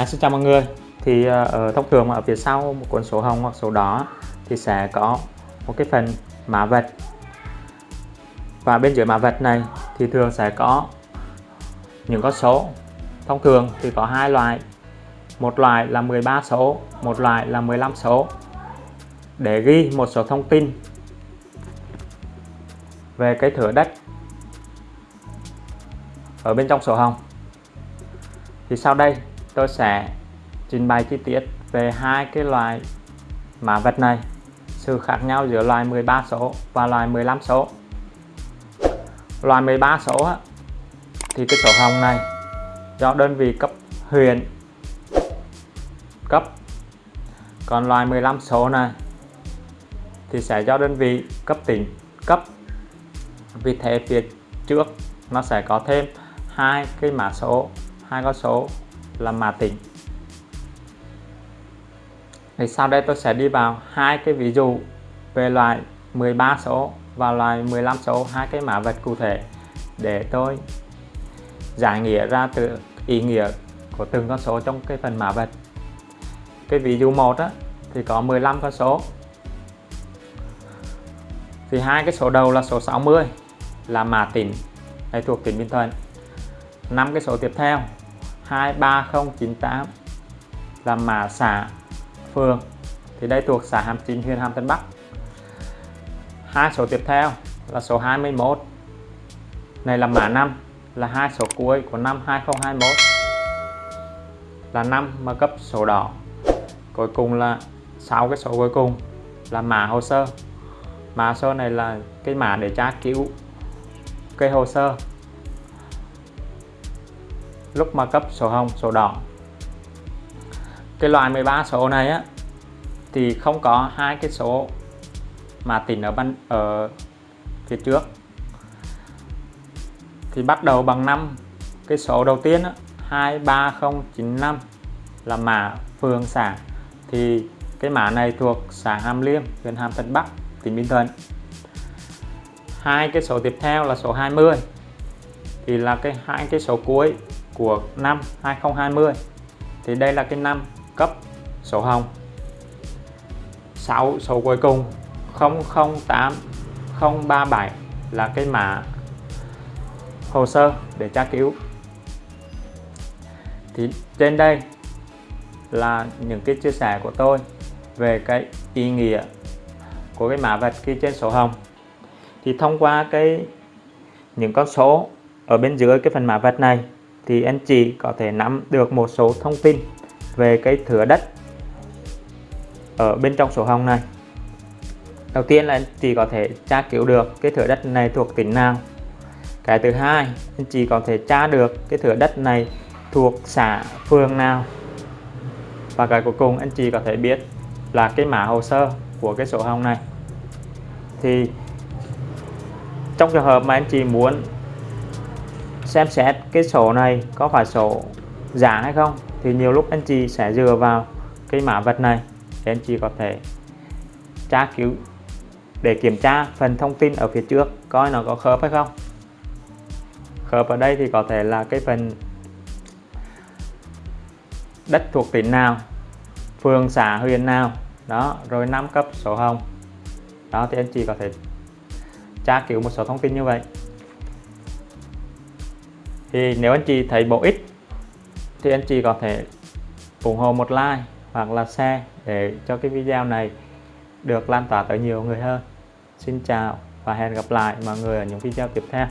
À, xin chào mọi người. Thì à, ở thông thường ở phía sau một cuốn sổ hồng hoặc sổ đỏ thì sẽ có một cái phần mã vạch và bên dưới mã vạch này thì thường sẽ có những con số. Thông thường thì có hai loại. Một loại là 13 số một loại là 15 số. Để ghi một số thông tin về cái thửa đất ở bên trong sổ hồng. Thì sau đây tôi sẽ trình bày chi tiết về hai cái loại mã vạch này sự khác nhau giữa loài 13 số và loài 15 số. Loài 13 số á, thì cái sổ hồng này do đơn vị cấp huyện cấp. Còn loài 15 số này thì sẽ do đơn vị cấp tỉnh cấp. Vì thế phía trước nó sẽ có thêm hai cái mã số hai con số là mã tỉnh thì sau đây tôi sẽ đi vào hai cái ví dụ về loại 13 số và loại 15 số hai cái mã vạch cụ thể để tôi giải nghĩa ra từ ý nghĩa của từng con số trong cái phần mã vạch cái ví dụ một á, thì có 15 con số. Thì hai cái số đầu là số 60 là mã tỉnh hay thuộc tỉnh Bình Thuận. Năm cái số tiếp theo 23098 là mã xã phường. Thì đây thuộc xã Hàm Chính huyện Hàm Tân Bắc. Hai số tiếp theo là số 21 này là mã năm, là hai số cuối của năm 2021 là năm mà cấp sổ đỏ. Cuối cùng là sáu cái số cuối cùng là mã hồ sơ. Mã hồ sơ này là cái mã để tra cứu cái hồ sơ lúc mà cấp sổ hồng sổ đỏ. Cái loại 13 số này á thì không có hai cái số mà tỉnh ở ban ở phía trước. Thì bắt đầu bằng năm cái số đầu tiên á, 23095 là mã phường xã thì cái mã này thuộc xã Hàm Liêm huyện Hàm Thuận Bắc tỉnh Bình Thuận. Hai cái số tiếp theo là số 20 thì là cái hai cái số cuối của năm 2020 thì đây là cái năm cấp sổ hồng. 6 số cuối cùng 008 037 là cái mã hồ sơ để tra cứu. Thì trên đây là những cái chia sẻ của tôi về cái ý nghĩa của cái mã vạch ghi trên sổ hồng. Thì thông qua cái những con số ở bên dưới cái phần mã vạch này thì anh chị có thể nắm được một số thông tin về cái thửa đất ở bên trong sổ hồng này. Đầu tiên là anh chị có thể tra cứu được cái thửa đất này thuộc tỉnh nào. Cái thứ hai, anh chị có thể tra được cái thửa đất này thuộc xã phường nào. Và cái cuối cùng anh chị có thể biết là cái mã hồ sơ của cái sổ hồng này. Thì trong trường hợp mà anh chị muốn xem xét cái sổ này có phải sổ giả hay không, thì nhiều lúc anh chị sẽ dựa vào cái mã vật này để anh chị có thể tra cứu, để kiểm tra phần thông tin ở phía trước coi nó có khớp hay không. Khớp ở đây thì có thể là cái phần đất thuộc tỉnh nào, phường, xã, huyện nào. Đó, rồi năm cấp sổ hồng. Đó, thì anh chị có thể tra cứu một số thông tin như vậy thì nếu anh chị thấy bổ ích, thì anh chị có thể ủng hộ một like hoặc là share để cho cái video này được lan tỏa tới nhiều người hơn. Xin chào và hẹn gặp lại mọi người ở những video tiếp theo.